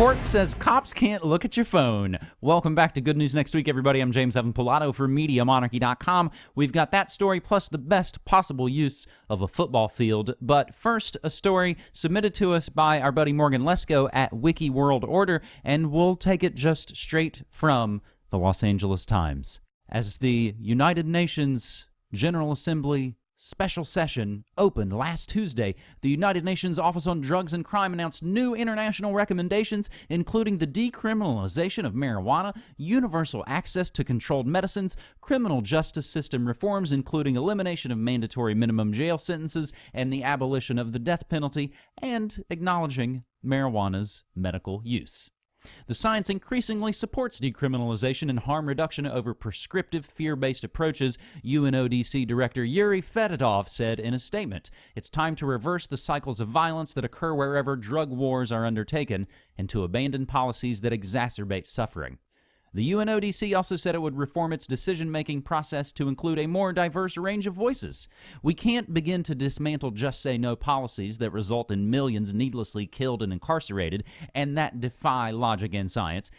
Court says cops can't look at your phone. Welcome back to Good News Next Week, everybody. I'm James Evan Pilato for MediaMonarchy.com. We've got that story plus the best possible use of a football field. But first, a story submitted to us by our buddy Morgan Lesko at Wiki World Order, and we'll take it just straight from the Los Angeles Times. As the United Nations General Assembly special session opened last Tuesday, the United Nations Office on Drugs and Crime announced new international recommendations, including the decriminalization of marijuana, universal access to controlled medicines, criminal justice system reforms, including elimination of mandatory minimum jail sentences and the abolition of the death penalty, and acknowledging marijuana's medical use. The science increasingly supports decriminalization and harm reduction over prescriptive, fear based approaches, UNODC Director Yuri Fedotov said in a statement. It's time to reverse the cycles of violence that occur wherever drug wars are undertaken and to abandon policies that exacerbate suffering. The UNODC also said it would reform its decision making process to include a more diverse range of voices. We can't begin to dismantle just say no policies that result in millions needlessly killed and incarcerated and that defy logic and science,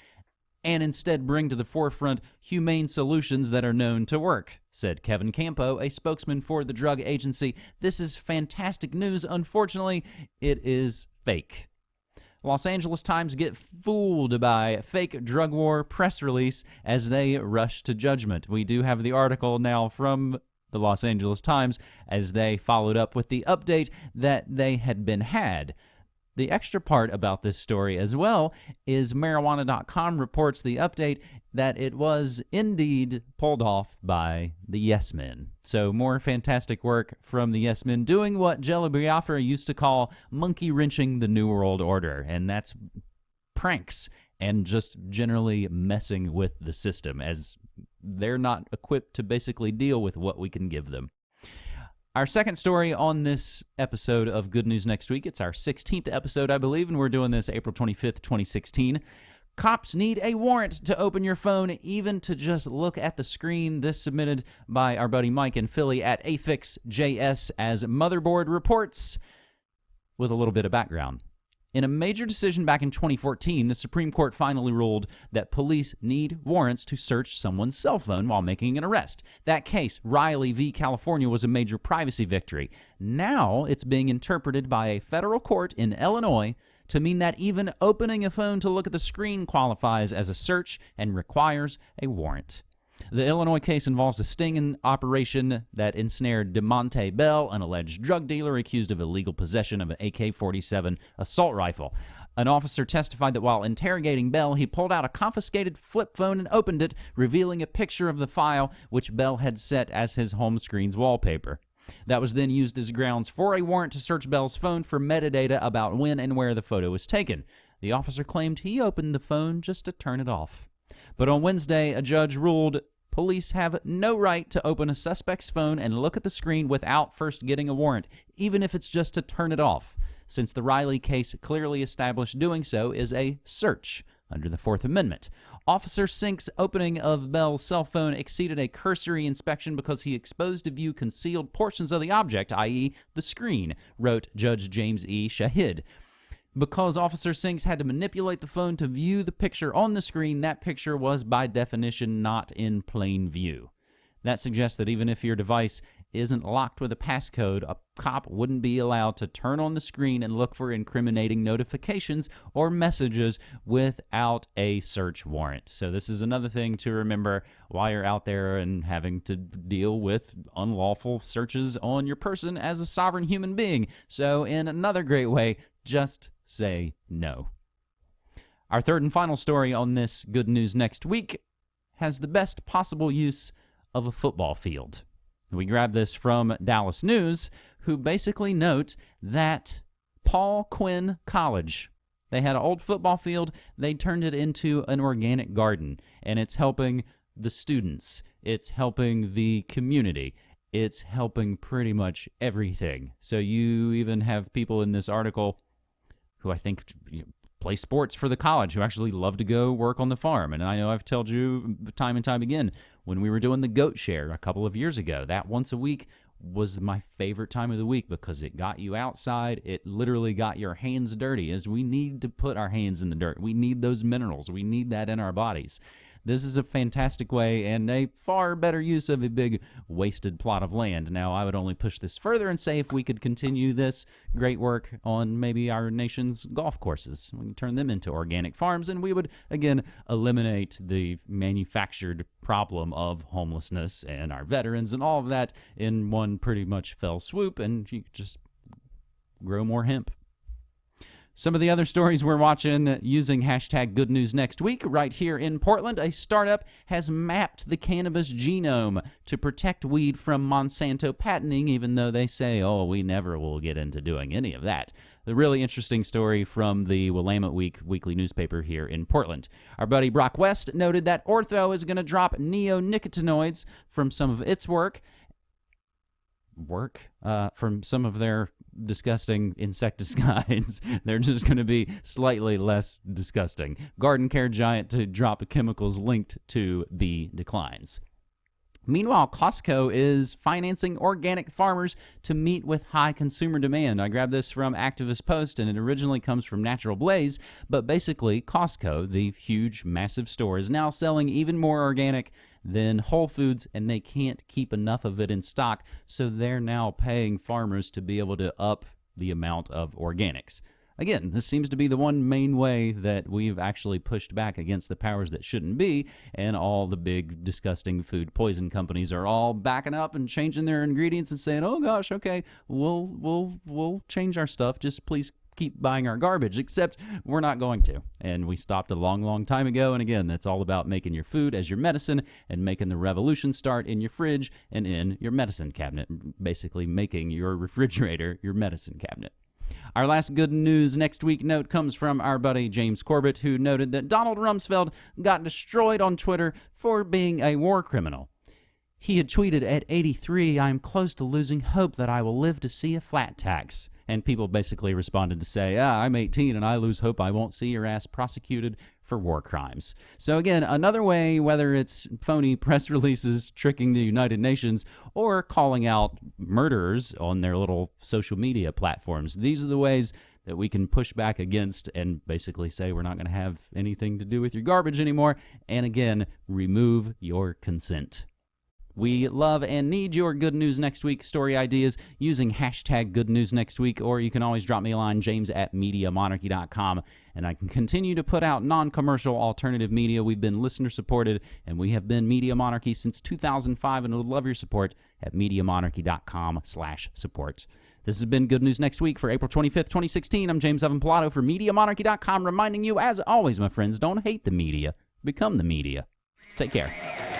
and instead bring to the forefront humane solutions that are known to work, said Kevin Campo, a spokesman for the drug agency. This is fantastic news. Unfortunately, it is fake. Los Angeles Times get fooled by fake drug war press release as they rush to judgment. We do have the article now from the Los Angeles Times as they followed up with the update that they had been had. The extra part about this story as well is marijuana.com reports the update that it was indeed pulled off by the Yes Men. So, more fantastic work from the Yes Men doing what Jello Biafra used to call monkey wrenching the New World Order, and that's pranks and just generally messing with the system as they're not equipped to basically deal with what we can give them. Our second story on this episode of Good News Next Week, it's our 16th episode, I believe, and we're doing this April 25th, 2016. Cops need a warrant to open your phone, even to just look at the screen. This submitted by our buddy Mike in Philly at AFIXJS as Motherboard reports with a little bit of background. In a major decision back in 2014, the Supreme Court finally ruled that police need warrants to search someone's cell phone while making an arrest. That case, Riley v. California, was a major privacy victory. Now it's being interpreted by a federal court in Illinois to mean that even opening a phone to look at the screen qualifies as a search and requires a warrant. The Illinois case involves a sting operation that ensnared DeMonte Bell, an alleged drug dealer accused of illegal possession of an AK 47 assault rifle. An officer testified that while interrogating Bell, he pulled out a confiscated flip phone and opened it, revealing a picture of the file which Bell had set as his home screen's wallpaper. That was then used as grounds for a warrant to search Bell's phone for metadata about when and where the photo was taken. The officer claimed he opened the phone just to turn it off. But on Wednesday, a judge ruled police have no right to open a suspect's phone and look at the screen without first getting a warrant, even if it's just to turn it off, since the Riley case clearly established doing so is a search under the Fourth Amendment. Officer Sink's opening of Bell's cell phone exceeded a cursory inspection because he exposed to view concealed portions of the object, i.e., the screen, wrote Judge James E. Shadid. Because Officer Sinks had to manipulate the phone to view the picture on the screen, that picture was by definition not in plain view. That suggests that even if your device isn't locked with a passcode, a cop wouldn't be allowed to turn on the screen and look for incriminating notifications or messages without a search warrant. So, this is another thing to remember while you're out there and having to deal with unlawful searches on your person as a sovereign human being. So, in another great way, just say no. Our third and final story on this Good News Next Week has the best possible use of a football field. We grab this from Dallas News, who basically note that Paul Quinn College, they had an old football field, they turned it into an organic garden, and it's helping the students, it's helping the community, it's helping pretty much everything. So you even have people in this article who I think play sports for the college who actually love to go work on the farm. And I know I've told you time and time again when we were doing the goat share a couple of years ago that once a week was my favorite time of the week because it got you outside. It literally got your hands dirty, as we need to put our hands in the dirt. We need those minerals, we need that in our bodies. This is a fantastic way and a far better use of a big wasted plot of land. Now, I would only push this further and say if we could continue this great work on maybe our nation's golf courses, we can turn them into organic farms, and we would, again, eliminate the manufactured problem of homelessness and our veterans and all of that in one pretty much fell swoop, and you just grow more hemp. Some of the other stories we're watching using hashtag good news next week right here in Portland, a startup has mapped the cannabis genome to protect weed from Monsanto patenting, even though they say, oh, we never will get into doing any of that. The really interesting story from the Willamette Week weekly newspaper here in Portland. Our buddy Brock West noted that Ortho is going to drop neonicotinoids from some of its work work uh, from some of their disgusting insecticides. They're just going to be slightly less disgusting. Garden care giant to drop chemicals linked to the declines. Meanwhile, Costco is financing organic farmers to meet with high consumer demand. I grabbed this from Activist Post, and it originally comes from Natural Blaze, but basically, Costco, the huge, massive store, is now selling even more organic than Whole Foods, and they can't keep enough of it in stock. So they're now paying farmers to be able to up the amount of organics. Again, this seems to be the one main way that we've actually pushed back against the powers that shouldn't be, and all the big, disgusting food poison companies are all backing up and changing their ingredients and saying, "Oh gosh, okay, we'll we'll we'll change our stuff. Just please keep buying our garbage, except we're not going to. And we stopped a long, long time ago. And again, that's all about making your food as your medicine and making the revolution start in your fridge and in your medicine cabinet, basically making your refrigerator your medicine cabinet. Our last good news next week note comes from our buddy James Corbett, who noted that Donald Rumsfeld got destroyed on Twitter for being a war criminal. He had tweeted at 83, I am close to losing hope that I will live to see a flat tax. And people basically responded to say, ah, I'm 18 and I lose hope I won't see your ass prosecuted for war crimes. So, again, another way, whether it's phony press releases tricking the United Nations or calling out murderers on their little social media platforms, these are the ways that we can push back against and basically say we're not going to have anything to do with your garbage anymore. And again, remove your consent. We love and need your good news next week story ideas using hashtag good news next week, or you can always drop me a line, james at MediaMonarchy.com, and I can continue to put out non commercial alternative media. We've been listener supported, and we have been Media Monarchy since 2005, and would love your support at MediaMonarchy.com slash support. This has been Good News Next Week for April 25th, 2016. I'm James Evan Pilato for MediaMonarchy.com, reminding you, as always, my friends, don't hate the media, become the media. Take care.